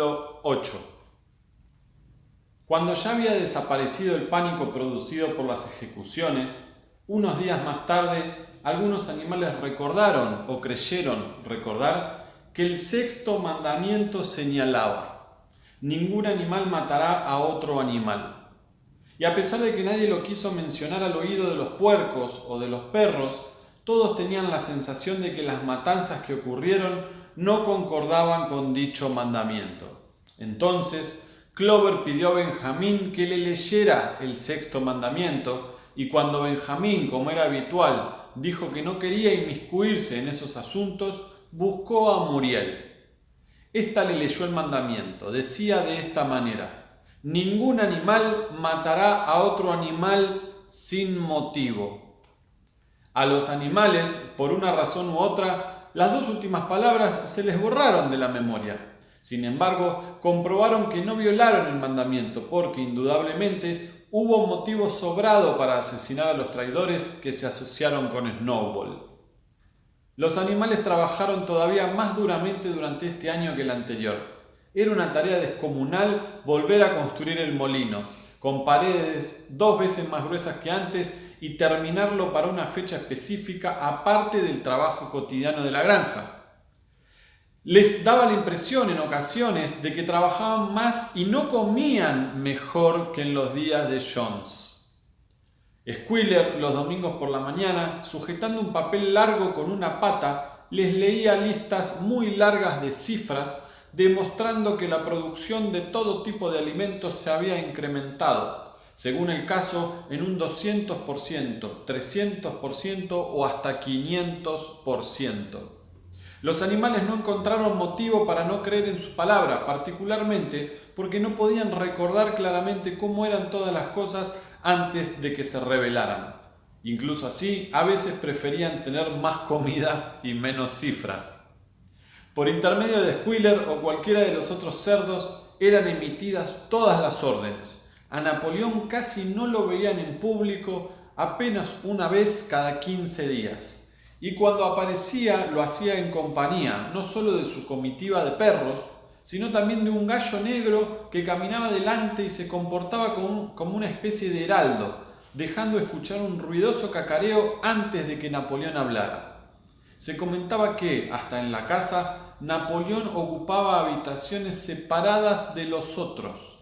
Capítulo 8 Cuando ya había desaparecido el pánico producido por las ejecuciones, unos días más tarde algunos animales recordaron o creyeron recordar que el sexto mandamiento señalaba, ningún animal matará a otro animal. Y a pesar de que nadie lo quiso mencionar al oído de los puercos o de los perros, todos tenían la sensación de que las matanzas que ocurrieron no concordaban con dicho mandamiento. Entonces, Clover pidió a Benjamín que le leyera el sexto mandamiento y cuando Benjamín, como era habitual, dijo que no quería inmiscuirse en esos asuntos, buscó a Muriel. Esta le leyó el mandamiento. Decía de esta manera, ningún animal matará a otro animal sin motivo. A los animales, por una razón u otra, las dos últimas palabras se les borraron de la memoria. Sin embargo, comprobaron que no violaron el mandamiento porque indudablemente hubo motivo sobrado para asesinar a los traidores que se asociaron con Snowball. Los animales trabajaron todavía más duramente durante este año que el anterior. Era una tarea descomunal volver a construir el molino, con paredes dos veces más gruesas que antes y terminarlo para una fecha específica aparte del trabajo cotidiano de la granja. Les daba la impresión en ocasiones de que trabajaban más y no comían mejor que en los días de Jones. Squiller, los domingos por la mañana, sujetando un papel largo con una pata, les leía listas muy largas de cifras demostrando que la producción de todo tipo de alimentos se había incrementado, según el caso, en un 200%, 300% o hasta 500%. Los animales no encontraron motivo para no creer en su palabra, particularmente porque no podían recordar claramente cómo eran todas las cosas antes de que se rebelaran. Incluso así, a veces preferían tener más comida y menos cifras. Por intermedio de Squiller o cualquiera de los otros cerdos eran emitidas todas las órdenes. A Napoleón casi no lo veían en público apenas una vez cada 15 días y cuando aparecía lo hacía en compañía no solo de su comitiva de perros, sino también de un gallo negro que caminaba delante y se comportaba como, una especie de heraldo, dejando escuchar un ruidoso cacareo antes de que Napoleón hablara. Se comentaba que, hasta en la casa, Napoleón ocupaba habitaciones separadas de los otros,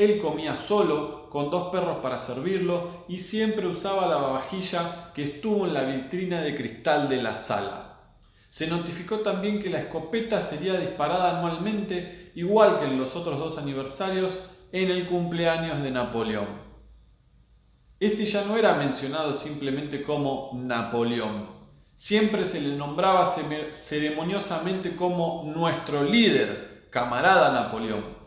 él comía solo, con dos perros para servirlo, y siempre usaba la vajilla que estuvo en la vitrina de cristal de la sala. Se notificó también que la escopeta sería disparada anualmente, igual que en los otros dos aniversarios, en el cumpleaños de Napoleón. Este ya no era mencionado simplemente como Napoleón. Siempre se le nombraba ceremoniosamente como nuestro líder, camarada Napoleón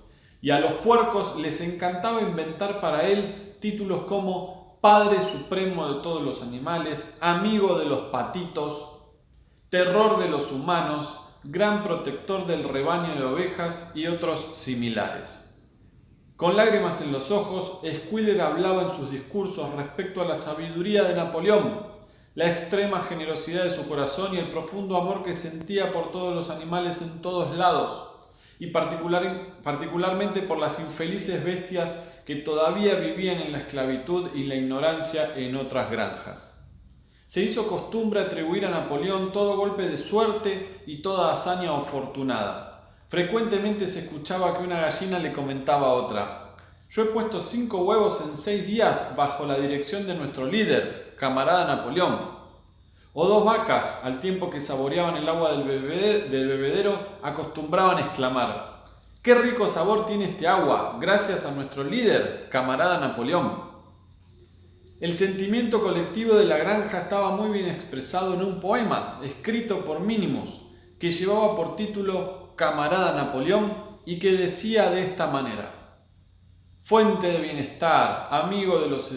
y a los puercos les encantaba inventar para él títulos como Padre Supremo de todos los animales, Amigo de los patitos, Terror de los humanos, Gran protector del rebaño de ovejas y otros similares. Con lágrimas en los ojos, Squiller hablaba en sus discursos respecto a la sabiduría de Napoleón, la extrema generosidad de su corazón y el profundo amor que sentía por todos los animales en todos lados y particularmente por las infelices bestias que todavía vivían en la esclavitud y la ignorancia en otras granjas. Se hizo costumbre atribuir a Napoleón todo golpe de suerte y toda hazaña afortunada. Frecuentemente se escuchaba que una gallina le comentaba a otra, yo he puesto cinco huevos en seis días bajo la dirección de nuestro líder, camarada Napoleón o dos vacas, al tiempo que saboreaban el agua del bebedero, acostumbraban a exclamar, ¡Qué rico sabor tiene este agua! Gracias a nuestro líder, camarada Napoleón. El sentimiento colectivo de la granja estaba muy bien expresado en un poema escrito por Minimus, que llevaba por título Camarada Napoleón y que decía de esta manera, Fuente de bienestar, amigo de los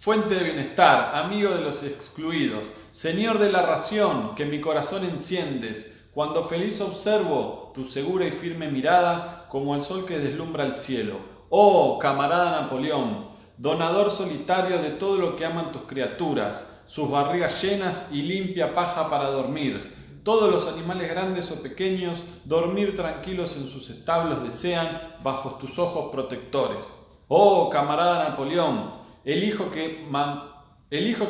Fuente de bienestar, amigo de los excluidos, Señor de la ración, que mi corazón enciendes, cuando feliz observo tu segura y firme mirada como el sol que deslumbra el cielo. Oh, camarada Napoleón, donador solitario de todo lo que aman tus criaturas, sus barrigas llenas y limpia paja para dormir, todos los animales grandes o pequeños dormir tranquilos en sus establos desean bajo tus ojos protectores. Oh, camarada Napoleón, el hijo que,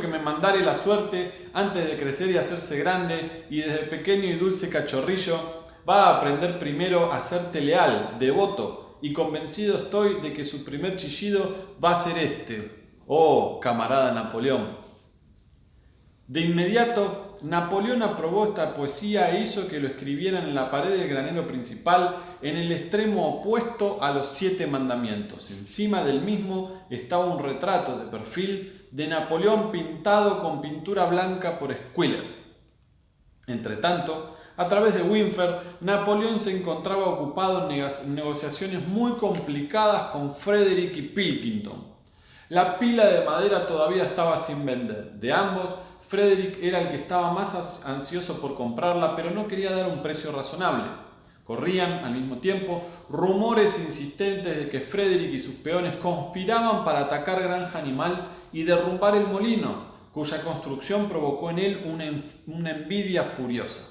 que me mandare la suerte antes de crecer y hacerse grande y desde pequeño y dulce cachorrillo, va a aprender primero a serte leal, devoto, y convencido estoy de que su primer chillido va a ser este. Oh, camarada Napoleón. De inmediato, Napoleón aprobó esta poesía e hizo que lo escribieran en la pared del granero principal en el extremo opuesto a los siete mandamientos. Encima del mismo estaba un retrato de perfil de Napoleón pintado con pintura blanca por Squiller. Entretanto, a través de Winfer, Napoleón se encontraba ocupado en negociaciones muy complicadas con Frederick y Pilkington. La pila de madera todavía estaba sin vender. De ambos, Frederick era el que estaba más ansioso por comprarla, pero no quería dar un precio razonable. Corrían, al mismo tiempo, rumores insistentes de que Frederick y sus peones conspiraban para atacar Granja Animal y derrumbar el molino, cuya construcción provocó en él una, envidia furiosa.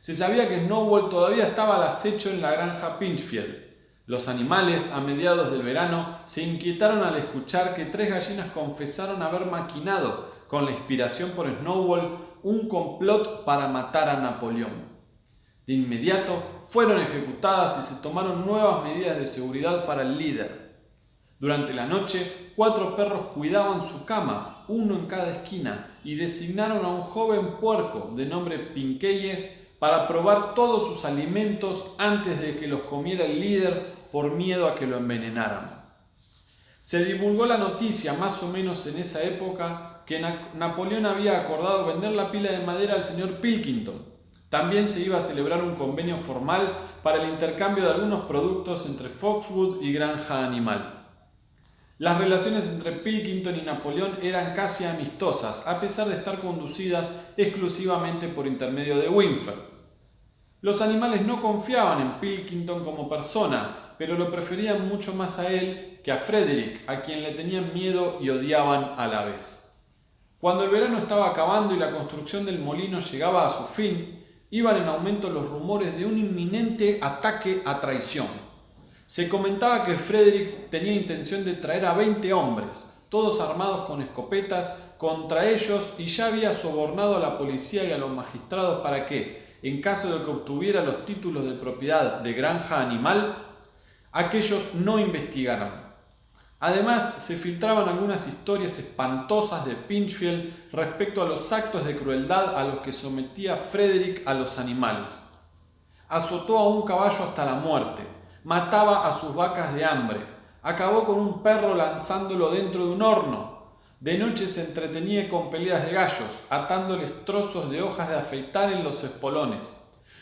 Se sabía que Snowball todavía estaba al acecho en la granja Pinchfield. Los animales, a mediados del verano, se inquietaron al escuchar que tres gallinas confesaron haber maquinado con la inspiración por Snowball, un complot para matar a Napoleón. De inmediato fueron ejecutadas y se tomaron nuevas medidas de seguridad para el líder. Durante la noche, cuatro perros cuidaban su cama, uno en cada esquina, y designaron a un joven puerco de nombre Pinkeye para probar todos sus alimentos antes de que los comiera el líder por miedo a que lo envenenaran. Se divulgó la noticia más o menos en esa época que Napoleón había acordado vender la pila de madera al señor Pilkington. También se iba a celebrar un convenio formal para el intercambio de algunos productos entre Foxwood y Granja Animal. Las relaciones entre Pilkington y Napoleón eran casi amistosas, a pesar de estar conducidas exclusivamente por intermedio de Winfer. Los animales no confiaban en Pilkington como persona, pero lo preferían mucho más a él que a Frederick, a quien le tenían miedo y odiaban a la vez. Cuando el verano estaba acabando y la construcción del molino llegaba a su fin, iban en aumento los rumores de un inminente ataque a traición. Se comentaba que Frederick tenía intención de traer a 20 hombres, todos armados con escopetas, contra ellos y ya había sobornado a la policía y a los magistrados para que, en caso de que obtuviera los títulos de propiedad de granja animal, aquellos no investigaran. Además, se filtraban algunas historias espantosas de Pinchfield respecto a los actos de crueldad a los que sometía Frederick a los animales. Azotó a un caballo hasta la muerte, mataba a sus vacas de hambre, acabó con un perro lanzándolo dentro de un horno, de noche se entretenía con peleas de gallos, atándoles trozos de hojas de afeitar en los espolones.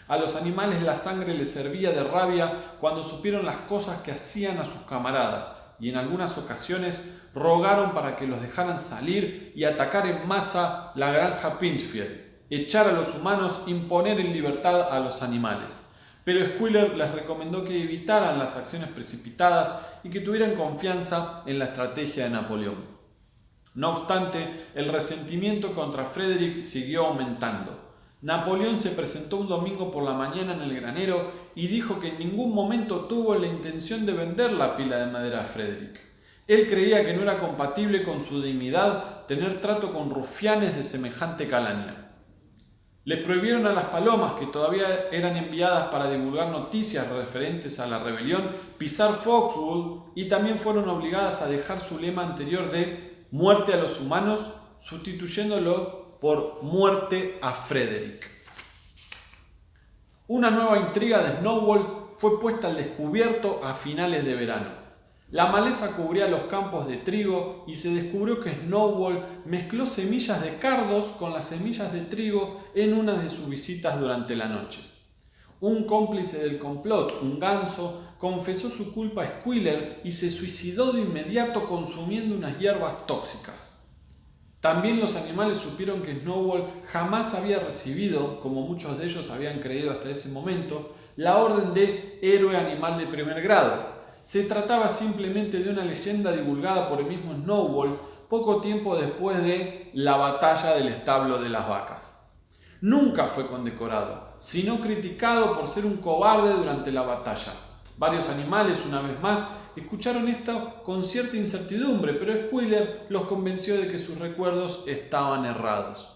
A los animales la sangre les servía de rabia cuando supieron las cosas que hacían a sus camaradas, y en algunas ocasiones rogaron para que los dejaran salir y atacar en masa la granja Pinchfield, echar a los humanos, imponer en libertad a los animales. Pero Squiller les recomendó que evitaran las acciones precipitadas y que tuvieran confianza en la estrategia de Napoleón. No obstante, el resentimiento contra Frederick siguió aumentando. Napoleón se presentó un domingo por la mañana en el granero y dijo que en ningún momento tuvo la intención de vender la pila de madera a Frederick. Él creía que no era compatible con su dignidad tener trato con rufianes de semejante calaña. Les prohibieron a las palomas, que todavía eran enviadas para divulgar noticias referentes a la rebelión, pisar Foxwood y también fueron obligadas a dejar su lema anterior de muerte a los humanos, sustituyéndolo por muerte a Frederick. Una nueva intriga de Snowball fue puesta al descubierto a finales de verano. La maleza cubría los campos de trigo y se descubrió que Snowball mezcló semillas de cardos con las semillas de trigo en una de sus visitas durante la noche. Un cómplice del complot, un ganso, confesó su culpa a Squiller y se suicidó de inmediato consumiendo unas hierbas tóxicas. También los animales supieron que Snowball jamás había recibido, como muchos de ellos habían creído hasta ese momento, la orden de héroe animal de primer grado. Se trataba simplemente de una leyenda divulgada por el mismo Snowball poco tiempo después de la batalla del establo de las vacas. nunca fue condecorado, sino criticado por ser un cobarde durante la batalla. Varios animales, una vez más, escucharon esto con cierta incertidumbre, pero Squiller los convenció de que sus recuerdos estaban errados.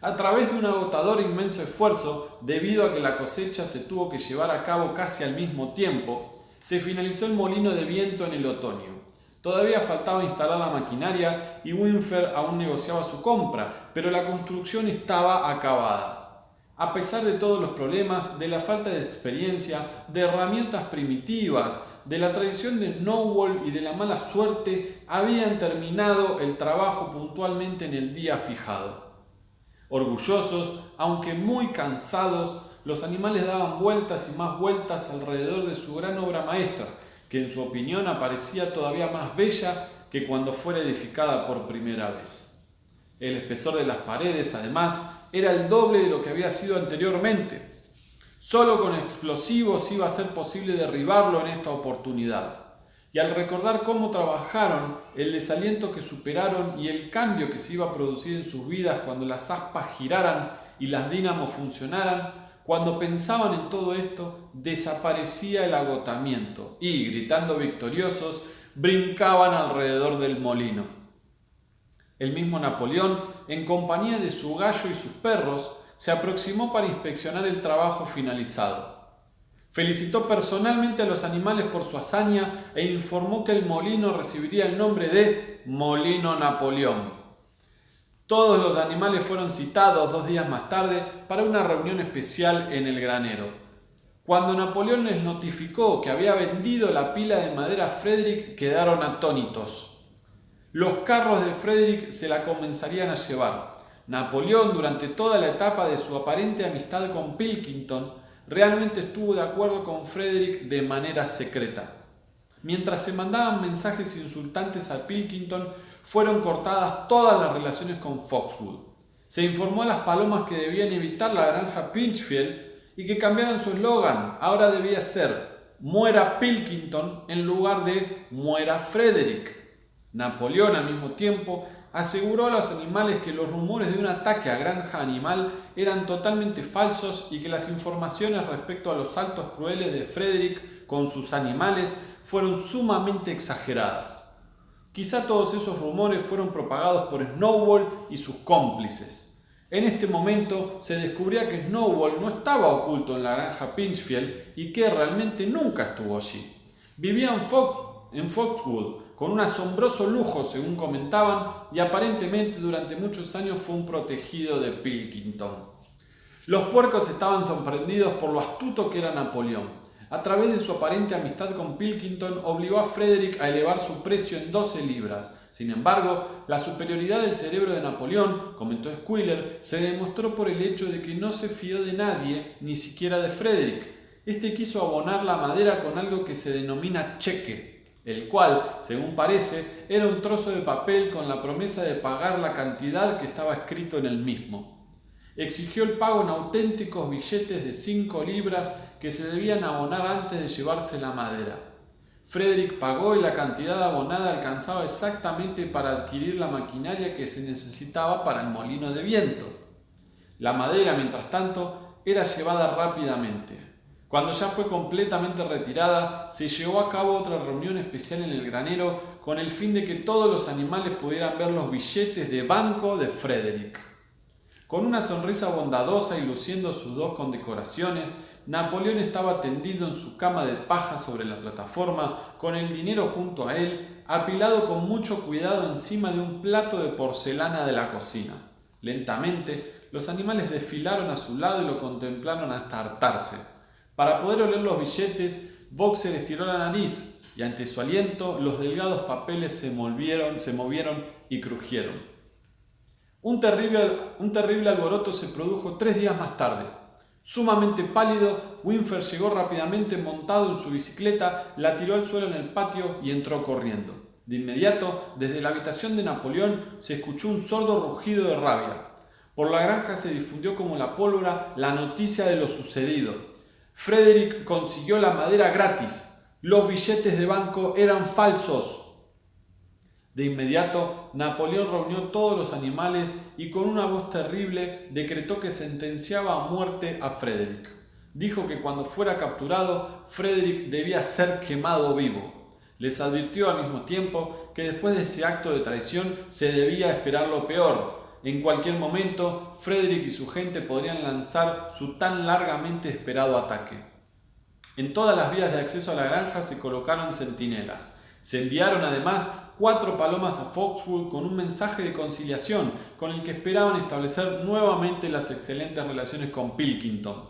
A través de un agotador inmenso esfuerzo, debido a que la cosecha se tuvo que llevar a cabo casi al mismo tiempo, se finalizó el molino de viento en el otoño. Todavía faltaba instalar la maquinaria y Winfer aún negociaba su compra, pero la construcción estaba acabada. A pesar de todos los problemas, de la falta de experiencia, de herramientas primitivas, de la tradición de Snowball y de la mala suerte, habían terminado el trabajo puntualmente en el día fijado. Orgullosos, aunque muy cansados, los animales daban vueltas y más vueltas alrededor de su gran obra maestra, que en su opinión aparecía todavía más bella que cuando fuera edificada por primera vez. El espesor de las paredes, además, era el doble de lo que había sido anteriormente. Solo con explosivos iba a ser posible derribarlo en esta oportunidad. Y al recordar cómo trabajaron, el desaliento que superaron y el cambio que se iba a producir en sus vidas cuando las aspas giraran y las dínamos funcionaran, cuando pensaban en todo esto, desaparecía el agotamiento y, gritando victoriosos, brincaban alrededor del molino. El mismo Napoleón, en compañía de su gallo y sus perros, se aproximó para inspeccionar el trabajo finalizado. Felicitó personalmente a los animales por su hazaña e informó que el molino recibiría el nombre de Molino Napoleón. Todos los animales fueron citados dos días más tarde para una reunión especial en el granero. Cuando Napoleón les notificó que había vendido la pila de madera a Frederick, quedaron atónitos. Los carros de Frederick se la comenzarían a llevar. Napoleón, durante toda la etapa de su aparente amistad con Pilkington, realmente estuvo de acuerdo con Frederick de manera secreta. Mientras se mandaban mensajes insultantes a Pilkington, fueron cortadas todas las relaciones con Foxwood. Se informó a las palomas que debían evitar la granja Pinchfield y que cambiaran su eslogan. Ahora debía ser Muera Pilkington en lugar de Muera Frederick. Napoleón al mismo tiempo aseguró a los animales que los rumores de un ataque a granja animal eran totalmente falsos y que las informaciones respecto a los saltos crueles de Frederick con sus animales fueron sumamente exageradas. Quizá todos esos rumores fueron propagados por Snowball y sus cómplices. En este momento se descubría que Snowball no estaba oculto en la granja Pinchfield y que realmente nunca estuvo allí. Vivía en, en Foxwood, con un asombroso lujo según comentaban y aparentemente durante muchos años fue un protegido de Pilkington. Los puercos estaban sorprendidos por lo astuto que era Napoleón. A través de su aparente amistad con Pilkington obligó a Frederick a elevar su precio en 12 libras. Sin embargo, la superioridad del cerebro de Napoleón, comentó Squiller, se demostró por el hecho de que no se fió de nadie, ni siquiera de Frederick. Este quiso abonar la madera con algo que se denomina cheque, el cual, según parece, era un trozo de papel con la promesa de pagar la cantidad que estaba escrito en el mismo. Exigió el pago en auténticos billetes de 5 libras que se debían abonar antes de llevarse la madera. Frederick pagó y la cantidad abonada alcanzaba exactamente para adquirir la maquinaria que se necesitaba para el molino de viento. La madera, mientras tanto, era llevada rápidamente. Cuando ya fue completamente retirada, se llevó a cabo otra reunión especial en el granero con el fin de que todos los animales pudieran ver los billetes de banco de Frederick. Con una sonrisa bondadosa y luciendo sus dos condecoraciones, Napoleón estaba tendido en su cama de paja sobre la plataforma, con el dinero junto a él, apilado con mucho cuidado encima de un plato de porcelana de la cocina. Lentamente, los animales desfilaron a su lado y lo contemplaron hasta hartarse. Para poder oler los billetes, Boxer estiró la nariz y ante su aliento los delgados papeles se movieron, se movieron y crujieron. Un terrible, un terrible alboroto se produjo tres días más tarde. Sumamente pálido, Winfer llegó rápidamente montado en su bicicleta, la tiró al suelo en el patio y entró corriendo. De inmediato, desde la habitación de Napoleón se escuchó un sordo rugido de rabia. Por la granja se difundió como la pólvora la noticia de lo sucedido. Frederick consiguió la madera gratis. Los billetes de banco eran falsos. De inmediato, Napoleón reunió todos los animales y con una voz terrible decretó que sentenciaba a muerte a Frederick. Dijo que cuando fuera capturado, Frederick debía ser quemado vivo. Les advirtió al mismo tiempo que después de ese acto de traición se debía esperar lo peor. En cualquier momento, Frederick y su gente podrían lanzar su tan largamente esperado ataque. En todas las vías de acceso a la granja se colocaron centinelas. Se enviaron además cuatro palomas a Foxwood con un mensaje de conciliación con el que esperaban establecer nuevamente las excelentes relaciones con Pilkington.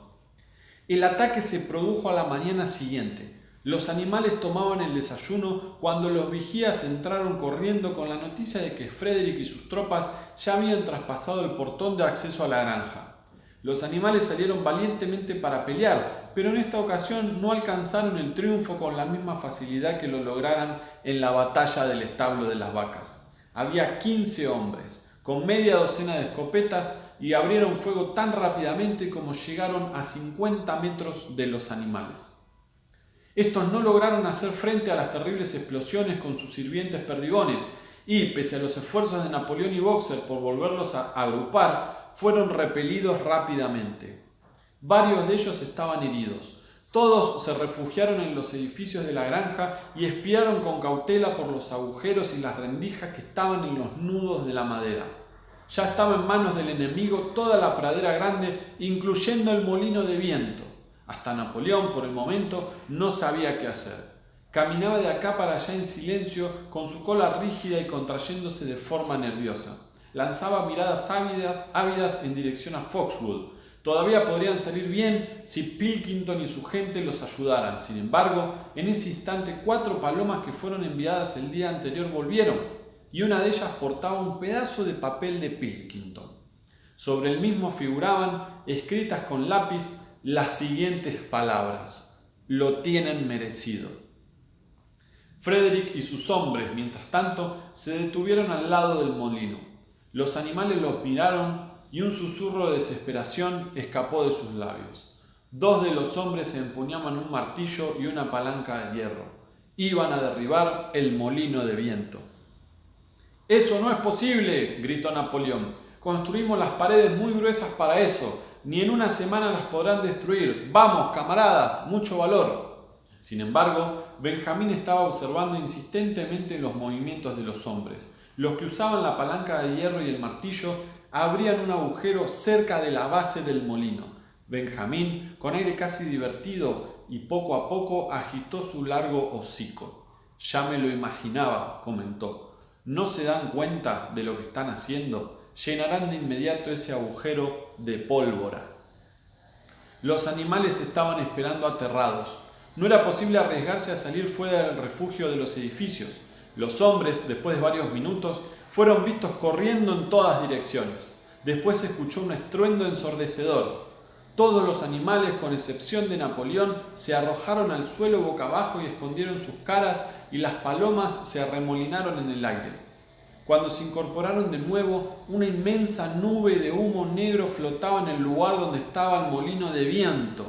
El ataque se produjo a la mañana siguiente. Los animales tomaban el desayuno cuando los vigías entraron corriendo con la noticia de que Frederick y sus tropas ya habían traspasado el portón de acceso a la granja. Los animales salieron valientemente para pelear, pero en esta ocasión no alcanzaron el triunfo con la misma facilidad que lo lograran en la batalla del establo de las vacas. Había 15 hombres, con media docena de escopetas, y abrieron fuego tan rápidamente como llegaron a 50 metros de los animales. Estos no lograron hacer frente a las terribles explosiones con sus sirvientes perdigones, y, pese a los esfuerzos de Napoleón y Boxer por volverlos a agrupar, fueron repelidos rápidamente. Varios de ellos estaban heridos. Todos se refugiaron en los edificios de la granja y espiaron con cautela por los agujeros y las rendijas que estaban en los nudos de la madera. Ya estaba en manos del enemigo toda la pradera grande, incluyendo el molino de viento. Hasta Napoleón, por el momento, no sabía qué hacer. Caminaba de acá para allá en silencio, con su cola rígida y contrayéndose de forma nerviosa lanzaba miradas ávidas, ávidas en dirección a Foxwood. Todavía podrían salir bien si Pilkington y su gente los ayudaran. Sin embargo, en ese instante cuatro palomas que fueron enviadas el día anterior volvieron y una de ellas portaba un pedazo de papel de Pilkington. Sobre el mismo figuraban, escritas con lápiz, las siguientes palabras. Lo tienen merecido. Frederick y sus hombres, mientras tanto, se detuvieron al lado del molino. Los animales los miraron y un susurro de desesperación escapó de sus labios. Dos de los hombres empuñaban un martillo y una palanca de hierro. Iban a derribar el molino de viento. Eso no es posible, gritó Napoleón. Construimos las paredes muy gruesas para eso. Ni en una semana las podrán destruir. Vamos, camaradas, mucho valor. Sin embargo, Benjamín estaba observando insistentemente los movimientos de los hombres. Los que usaban la palanca de hierro y el martillo abrían un agujero cerca de la base del molino. Benjamín, con aire casi divertido y poco a poco, agitó su largo hocico. Ya me lo imaginaba, comentó. ¿No se dan cuenta de lo que están haciendo? Llenarán de inmediato ese agujero de pólvora. Los animales estaban esperando aterrados. No era posible arriesgarse a salir fuera del refugio de los edificios. Los hombres, después de varios minutos, fueron vistos corriendo en todas direcciones. Después se escuchó un estruendo ensordecedor. Todos los animales, con excepción de Napoleón, se arrojaron al suelo boca abajo y escondieron sus caras y las palomas se arremolinaron en el aire. Cuando se incorporaron de nuevo, una inmensa nube de humo negro flotaba en el lugar donde estaba el molino de viento.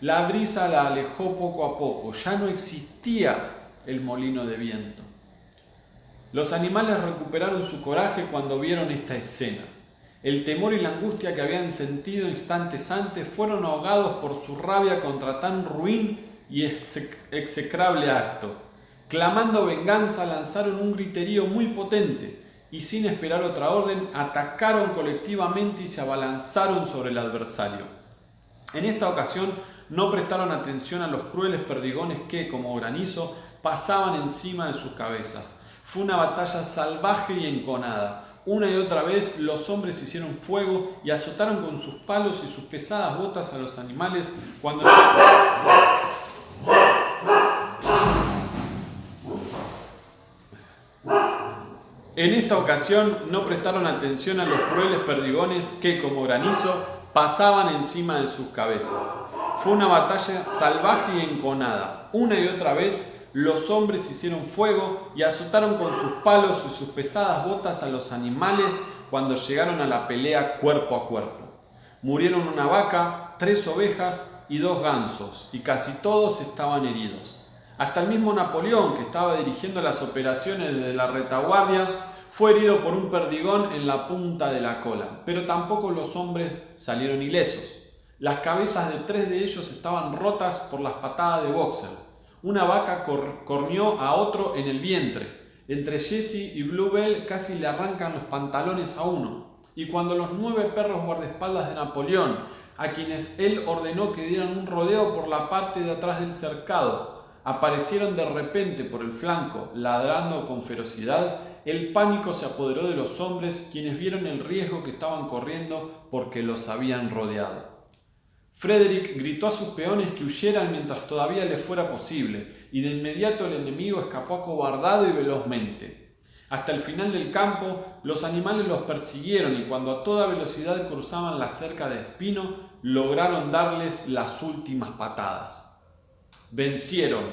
La brisa la alejó poco a poco, ya no existía el molino de viento. Los animales recuperaron su coraje cuando vieron esta escena. El temor y la angustia que habían sentido instantes antes fueron ahogados por su rabia contra tan ruin y execrable acto. Clamando venganza, lanzaron un griterío muy potente y sin esperar otra orden, atacaron colectivamente y se abalanzaron sobre el adversario. En esta ocasión no prestaron atención a los crueles perdigones que, como granizo, pasaban encima de sus cabezas. Fue una batalla salvaje y enconada. Una y otra vez los hombres hicieron fuego y azotaron con sus palos y sus pesadas botas a los animales cuando... En esta ocasión no prestaron atención a los crueles perdigones que, como granizo, pasaban encima de sus cabezas. Fue una batalla salvaje y enconada. Una y otra vez los hombres hicieron fuego y azotaron con sus palos y sus pesadas botas a los animales cuando llegaron a la pelea cuerpo a cuerpo. Murieron una vaca, tres ovejas y dos gansos, y casi todos estaban heridos. Hasta el mismo Napoleón, que estaba dirigiendo las operaciones desde la retaguardia, fue herido por un perdigón en la punta de la cola, pero tampoco los hombres salieron ilesos. Las cabezas de tres de ellos estaban rotas por las patadas de Boxer. Una vaca corneó a otro en el vientre. Entre Jesse y Bluebell casi le arrancan los pantalones a uno. Y cuando los nueve perros guardaespaldas de Napoleón, a quienes él ordenó que dieran un rodeo por la parte de atrás del cercado, aparecieron de repente por el flanco, ladrando con ferocidad, el pánico se apoderó de los hombres, quienes vieron el riesgo que estaban corriendo porque los habían rodeado. Frederick gritó a sus peones que huyeran mientras todavía le fuera posible, y de inmediato el enemigo escapó acobardado y velozmente. Hasta el final del campo, los animales los persiguieron y cuando a toda velocidad cruzaban la cerca de espino, lograron darles las últimas patadas. Vencieron,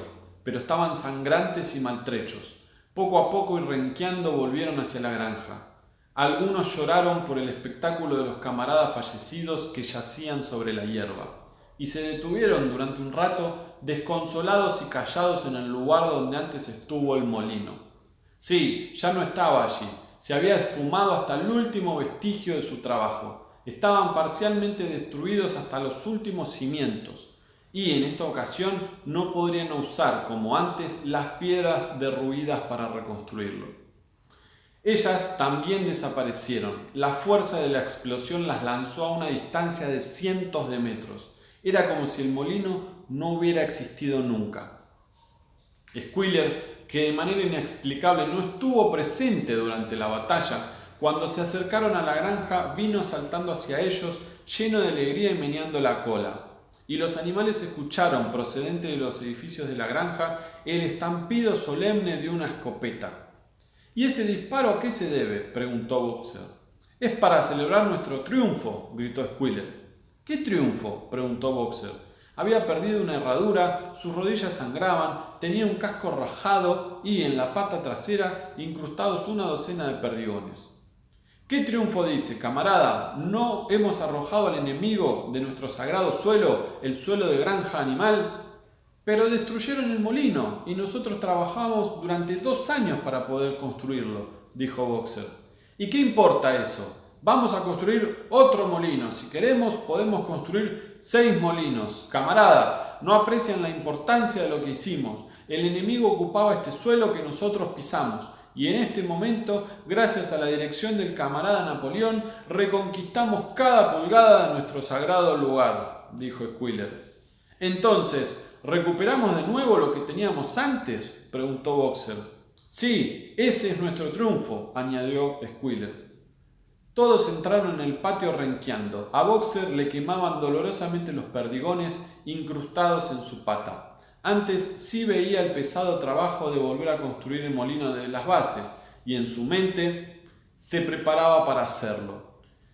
pero estaban sangrantes y maltrechos. Poco a poco y renqueando volvieron hacia la granja. Algunos lloraron por el espectáculo de los camaradas fallecidos que yacían sobre la hierba, y se detuvieron durante un rato desconsolados y callados en el lugar donde antes estuvo el molino. Sí, ya no estaba allí, se había esfumado hasta el último vestigio de su trabajo, estaban parcialmente destruidos hasta los últimos cimientos, y en esta ocasión no podrían usar como antes las piedras derruidas para reconstruirlo. Ellas también desaparecieron. La fuerza de la explosión las lanzó a una distancia de cientos de metros. Era como si el molino no hubiera existido nunca. Squiller, que de manera inexplicable no estuvo presente durante la batalla, cuando se acercaron a la granja vino saltando hacia ellos lleno de alegría y meneando la cola. Y los animales escucharon, procedente de los edificios de la granja, el estampido solemne de una escopeta. ¿Y ese disparo a qué se debe? preguntó Boxer. Es para celebrar nuestro triunfo, gritó Squiller. ¿Qué triunfo? preguntó Boxer. Había perdido una herradura, sus rodillas sangraban, tenía un casco rajado y en la pata trasera incrustados una docena de perdigones. ¿Qué triunfo dice, camarada? ¿No hemos arrojado al enemigo de nuestro sagrado suelo, el suelo de granja animal? Pero destruyeron el molino y nosotros trabajamos durante dos años para poder construirlo, dijo Boxer. ¿Y qué importa eso? Vamos a construir otro molino. Si queremos, podemos construir seis molinos. Camaradas, no aprecian la importancia de lo que hicimos. El enemigo ocupaba este suelo que nosotros pisamos. Y en este momento, gracias a la dirección del camarada Napoleón, reconquistamos cada pulgada de nuestro sagrado lugar, dijo Squiller. Entonces, ¿recuperamos de nuevo lo que teníamos antes? preguntó Boxer. Sí, ese es nuestro triunfo, añadió Squiller. Todos entraron en el patio renqueando. A Boxer le quemaban dolorosamente los perdigones incrustados en su pata. Antes sí veía el pesado trabajo de volver a construir el molino de las bases y en su mente se preparaba para hacerlo.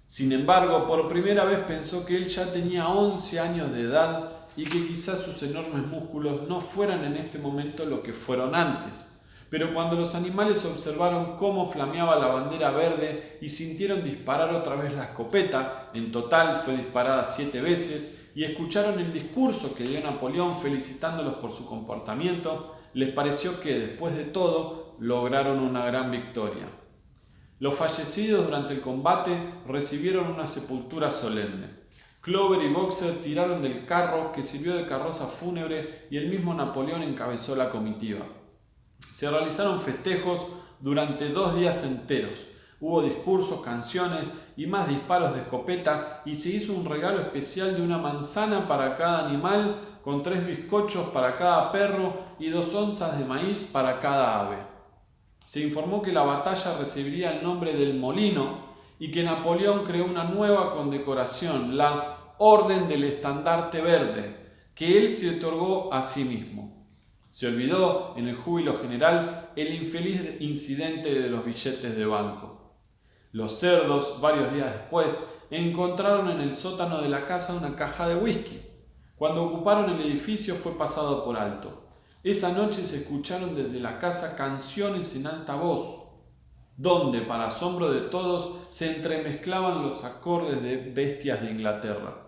Sin embargo, por primera vez pensó que él ya tenía 11 años de edad y que quizás sus enormes músculos no fueran en este momento lo que fueron antes. Pero cuando los animales observaron cómo flameaba la bandera verde y sintieron disparar otra vez la escopeta, en total fue disparada siete veces, y escucharon el discurso que dio Napoleón felicitándolos por su comportamiento, les pareció que, después de todo, lograron una gran victoria. Los fallecidos durante el combate recibieron una sepultura solemne. Clover y Boxer tiraron del carro que sirvió de carroza fúnebre y el mismo Napoleón encabezó la comitiva. Se realizaron festejos durante dos días enteros. Hubo discursos, canciones y más disparos de escopeta y se hizo un regalo especial de una manzana para cada animal, con tres bizcochos para cada perro y dos onzas de maíz para cada ave. Se informó que la batalla recibiría el nombre del molino y que Napoleón creó una nueva condecoración, la Orden del Estandarte Verde, que él se otorgó a sí mismo. Se olvidó en el júbilo general el infeliz incidente de los billetes de banco. Los cerdos, varios días después, encontraron en el sótano de la casa una caja de whisky. Cuando ocuparon el edificio fue pasado por alto. Esa noche se escucharon desde la casa canciones en alta voz, donde, para asombro de todos, se entremezclaban los acordes de bestias de Inglaterra.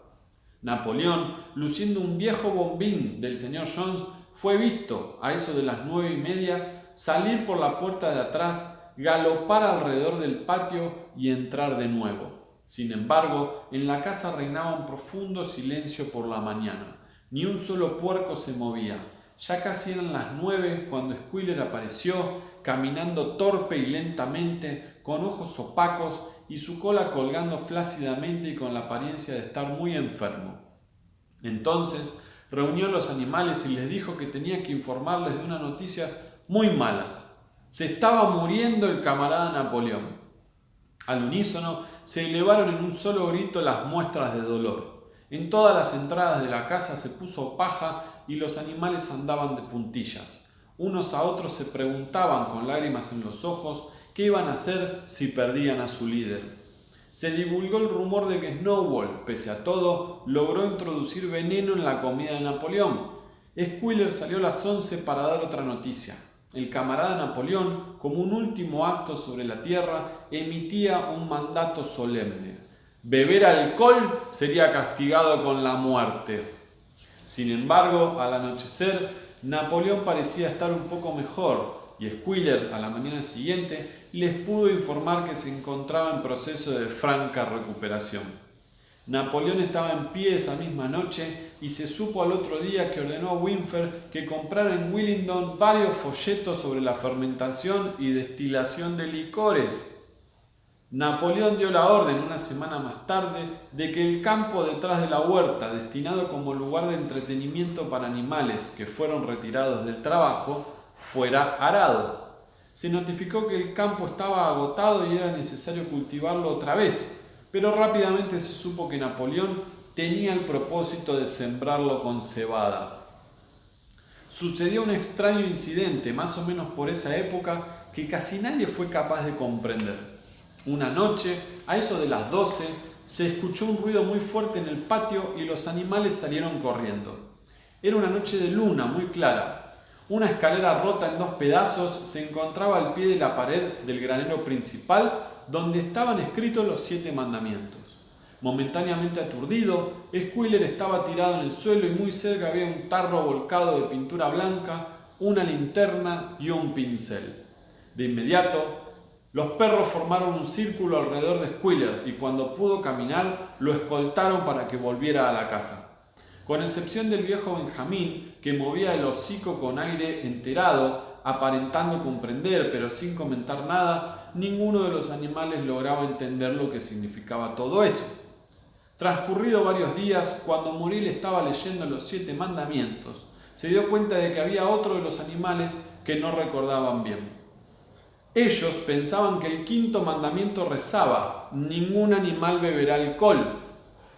Napoleón, luciendo un viejo bombín del señor Jones, fue visto, a eso de las nueve y media, salir por la puerta de atrás, galopar alrededor del patio y entrar de nuevo. Sin embargo, en la casa reinaba un profundo silencio por la mañana. Ni un solo puerco se movía. Ya casi eran las nueve cuando Squiller apareció, caminando torpe y lentamente, con ojos opacos y su cola colgando flácidamente y con la apariencia de estar muy enfermo. Entonces reunió a los animales y les dijo que tenía que informarles de unas noticias muy malas. Se estaba muriendo el camarada Napoleón. Al unísono se elevaron en un solo grito las muestras de dolor. En todas las entradas de la casa se puso paja y los animales andaban de puntillas. Unos a otros se preguntaban con lágrimas en los ojos qué iban a hacer si perdían a su líder. Se divulgó el rumor de que Snowball, pese a todo, logró introducir veneno en la comida de Napoleón. Squiller salió a las 11 para dar otra noticia. El camarada Napoleón, como un último acto sobre la tierra, emitía un mandato solemne. Beber alcohol sería castigado con la muerte. Sin embargo, al anochecer, Napoleón parecía estar un poco mejor y Squiller, a la mañana siguiente, les pudo informar que se encontraba en proceso de franca recuperación. Napoleón estaba en pie esa misma noche y se supo al otro día que ordenó a Winfer que comprara en Willingdon varios folletos sobre la fermentación y destilación de licores. Napoleón dio la orden una semana más tarde de que el campo detrás de la huerta, destinado como lugar de entretenimiento para animales que fueron retirados del trabajo, fuera arado se notificó que el campo estaba agotado y era necesario cultivarlo otra vez, pero rápidamente se supo que Napoleón tenía el propósito de sembrarlo con cebada. Sucedió un extraño incidente, más o menos por esa época, que casi nadie fue capaz de comprender. Una noche, a eso de las 12, se escuchó un ruido muy fuerte en el patio y los animales salieron corriendo. Era una noche de luna muy clara, una escalera rota en dos pedazos se encontraba al pie de la pared del granero principal donde estaban escritos los siete mandamientos. Momentáneamente aturdido, Squiller estaba tirado en el suelo y muy cerca había un tarro volcado de pintura blanca, una linterna y un pincel. De inmediato, los perros formaron un círculo alrededor de Squiller y cuando pudo caminar lo escoltaron para que volviera a la casa. Con excepción del viejo Benjamín, que movía el hocico con aire enterado, aparentando comprender, pero sin comentar nada, ninguno de los animales lograba entender lo que significaba todo eso. Transcurrido varios días, cuando Muriel estaba leyendo los siete mandamientos, se dio cuenta de que había otro de los animales que no recordaban bien. Ellos pensaban que el quinto mandamiento rezaba, ningún animal beberá alcohol,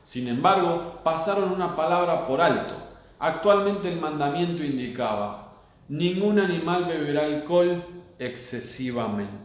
sin embargo, pasaron una palabra por alto. Actualmente el mandamiento indicaba, ningún animal beberá alcohol excesivamente.